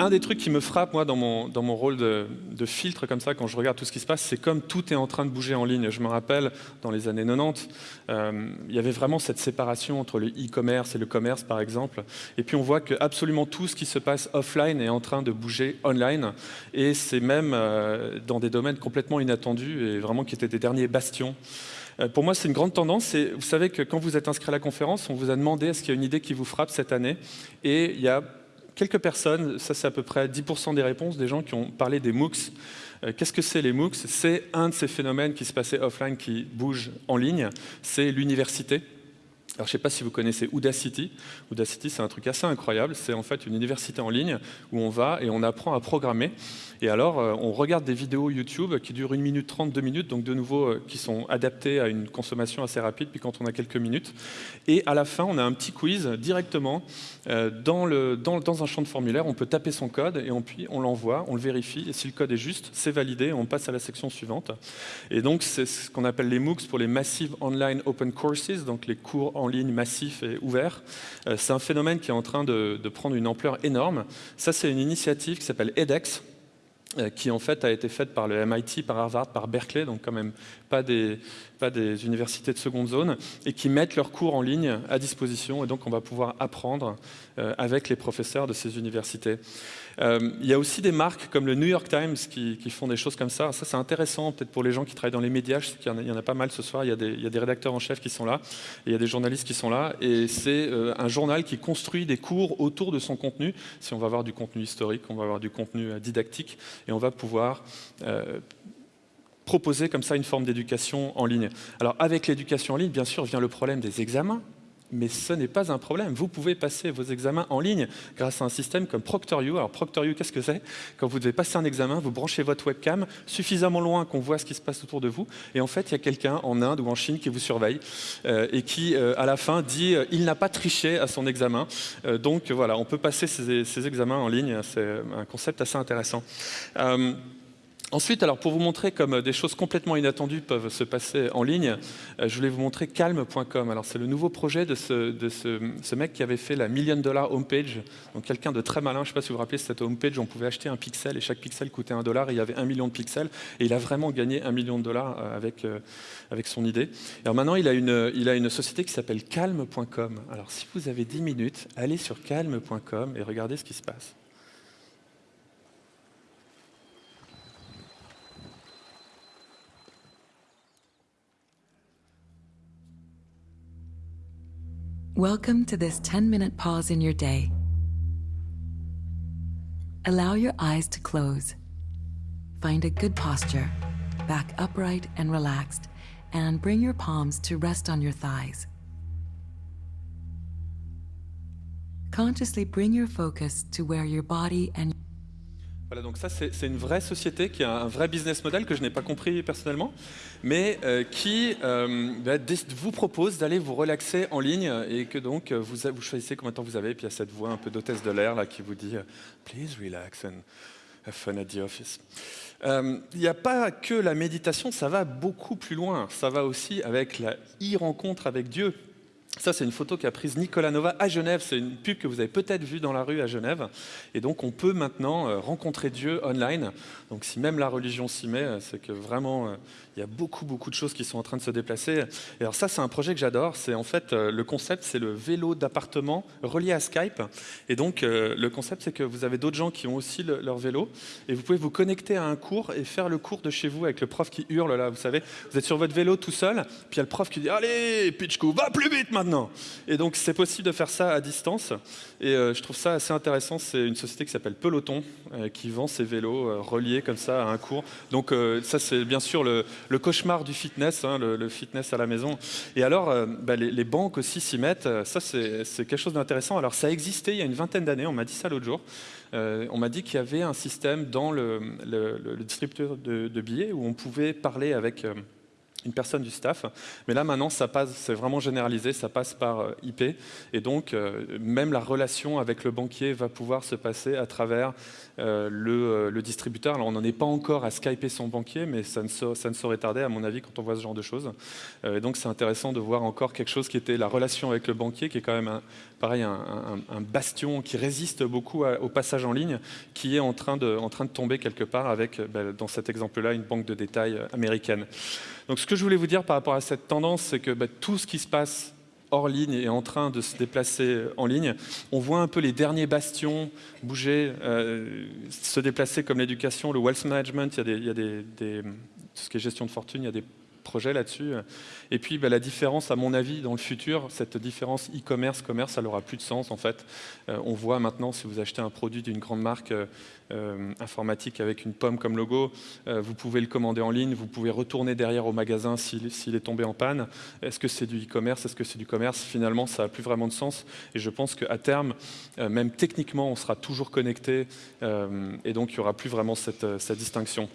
un des trucs qui me frappe, moi, dans mon, dans mon rôle de, filtre, comme ça, quand je regarde tout ce qui se passe, c'est comme tout est en train de bouger en ligne. Je me rappelle, dans les années 90, euh, il y avait vraiment cette séparation entre le e-commerce et le commerce, par exemple. Et puis, on voit que absolument tout ce qui se passe offline est en train de bouger online. Et c'est même euh, dans des domaines complètement inattendus et vraiment qui étaient des derniers bastions. Euh, pour moi, c'est une grande tendance. Vous savez que quand vous êtes inscrit à la conférence, on vous a demandé est-ce qu'il y a une idée qui vous frappe cette année? Et il y a quelques personnes, ça c'est à peu près 10% des réponses, des gens qui ont parlé des MOOCs. Euh, qu'est-ce que c'est les MOOCs? C'est un de ces phénomènes qui se passait offline qui bouge en ligne. C'est l'université. Alors, je ne sais pas si vous connaissez Udacity. Udacity, c'est un truc assez incroyable. C'est en fait une université en ligne où on va et on apprend à programmer. Et alors, euh, on regarde des vidéos YouTube qui durent 1 minute 30, 2 minutes, donc de nouveau, euh, qui sont adaptées à une consommation assez rapide, puis quand on a quelques minutes. Et à la fin, on a un petit quiz directement euh, dans, dans, un champ de formulaire. On peut taper son code et puis on l'envoie, on le vérifie. Et si le code est juste, c'est validé, on passe à la section suivante. Et donc, c'est ce qu'on appelle les MOOCs pour les Massive Online Open Courses, donc les cours en ligne massifs et ouverts. C'est un phénomène qui est en train de, de prendre une ampleur énorme. Ça, c'est une initiative qui s'appelle edX, euh, qui en fait a été faite par le MIT, par Harvard, par Berkeley, donc quand même pas des, pas des universités de seconde zone, et qui mettent leurs cours en ligne à disposition, et donc on va pouvoir apprendre euh, avec les professeurs de ces universités. Euh, il y a aussi des marques comme le New York Times qui, font des choses comme ça. Ça, c'est intéressant peut-être pour les gens qui travaillent dans les médias. Je qu'il y, en a pas mal ce soir. Il y a des, y a des rédacteurs en chef qui sont là, il y a des journalistes qui sont là, et c'est un journal qui construit des cours autour de son contenu. Si on va avoir du contenu historique, on va avoir du contenu didactique, et on va pouvoir proposer comme ça une forme d'éducation en ligne. Alors avec l'éducation en ligne, bien sûr, vient le problème des examens, mais ce n'est pas un problème. Vous pouvez passer vos examens en ligne grâce à un système comme ProctorU. Alors ProctorU, qu'est-ce que c'est? Quand vous devez passer un examen, vous branchez votre webcam suffisamment loin qu'on voit ce qui se passe autour de vous, et en fait, il y a quelqu'un en Inde ou en Chine qui vous surveille euh, et qui, euh, à la fin, dit euh, il n'a pas triché à son examen. donc voilà, on peut passer ces examens en ligne. C'est un concept assez intéressant. Ensuite, alors pour vous montrer comme euh, des choses complètement inattendues peuvent se passer en ligne, euh, je voulais vous montrer calme.com. Alors c'est le nouveau projet de, ce, mec qui avait fait la million dollar homepage. Donc quelqu'un de très malin, je ne sais pas si vous vous rappelez cette homepage, on pouvait acheter un pixel et chaque pixel coûtait un dollar et il y avait un million de pixels et il a vraiment gagné un million de dollars euh, avec, avec son idée. Alors maintenant, il a une, il a une société qui s'appelle calme.com. Alors si vous avez 10 minutes, allez sur calme.com et regardez ce qui se passe. Welcome to this 10 minute pause in your day. Allow your eyes to close. Find a good posture, back upright and relaxed, and bring your palms to rest on your thighs. Consciously bring your focus to where your body and Voilà, donc ça c'est une vraie société qui a un vrai business model que je n'ai pas compris personnellement, mais euh, qui euh, bah, vous propose d'aller vous relaxer en ligne et que donc vous, vous choisissez combien de temps vous avez, et puis il y a cette voix un peu d'hôtesse de l'air là qui vous dit « Please relax and have fun at the office. Euh, Il n'y a pas que la méditation, ça va beaucoup plus loin, ça va aussi avec la e-rencontre avec Dieu. Ça, c'est une photo qu'a prise Nicolas Nova à Genève. C'est une pub que vous avez peut-être vue dans la rue à Genève. Et donc, on peut maintenant euh, rencontrer Dieu online. Donc, si même la religion s'y met, euh, c'est que vraiment, euh, il y a beaucoup, beaucoup de choses qui sont en train de se déplacer. Et alors ça, c'est un projet que j'adore. C'est en fait, le concept, c'est le vélo d'appartement relié à Skype. Et donc, le concept, c'est que vous avez d'autres gens qui ont aussi leur vélo. Et vous pouvez vous connecter à un cours et faire le cours de chez vous avec le prof qui hurle là. Vous savez, vous êtes sur votre vélo tout seul. Puis il y a le prof qui dit Allez, Pitchko, va plus vite maintenant Et donc, c'est possible de faire ça à distance. Et je trouve ça assez intéressant. C'est une société qui s'appelle Peloton qui vend ses vélos reliés comme ça à un cours. Donc, ça, c'est bien sûr le, cauchemar du fitness, hein, le, fitness à la maison. Et alors, euh, bah, les, banques aussi s'y mettent. Ça, c'est quelque chose d'intéressant. Alors, ça existait il y a une vingtaine d'années. On m'a dit ça l'autre jour. Euh, on m'a dit qu'il y avait un système dans le, distributeur de, billets où on pouvait parler avec... Euh, une personne du staff. Mais là, maintenant, ça passe, c'est vraiment généralisé, ça passe par euh, IP. Et donc, euh, même la relation avec le banquier va pouvoir se passer à travers euh, le, distributeur. Alors, on n'en est pas encore à skyper son banquier, mais ça ne, ça ne, saurait tarder, à mon avis, quand on voit ce genre de choses. et donc, c'est intéressant de voir encore quelque chose qui était la relation avec le banquier, qui est quand même, un, pareil, un, bastion qui résiste beaucoup au passage en ligne, qui est en train de, en train de tomber quelque part avec, ben, dans cet exemple-là, une banque de détail américaine. Donc ce que je voulais vous dire par rapport à cette tendance, c'est que bah, tout ce qui se passe hors ligne est en train de se déplacer en ligne. On voit un peu les derniers bastions bouger, euh, se déplacer comme l'éducation, le wealth management, il y a, des, tout ce qui est gestion de fortune, il y a des projets là-dessus. Et puis bah, la différence, à mon avis, dans le futur, cette différence e-commerce, commerce, elle n'aura plus de sens en fait. Euh, on voit maintenant, si vous achetez un produit d'une grande marque euh, euh, informatique avec une pomme comme logo, vous pouvez le commander en ligne, vous pouvez retourner derrière au magasin s'il est tombé en panne. Est-ce que c'est du e-commerce? Est-ce que c'est du commerce? Finalement, ça n'a plus vraiment de sens. Et je pense qu'à terme, même techniquement, on sera toujours connecté et donc il n'y aura plus vraiment cette distinction.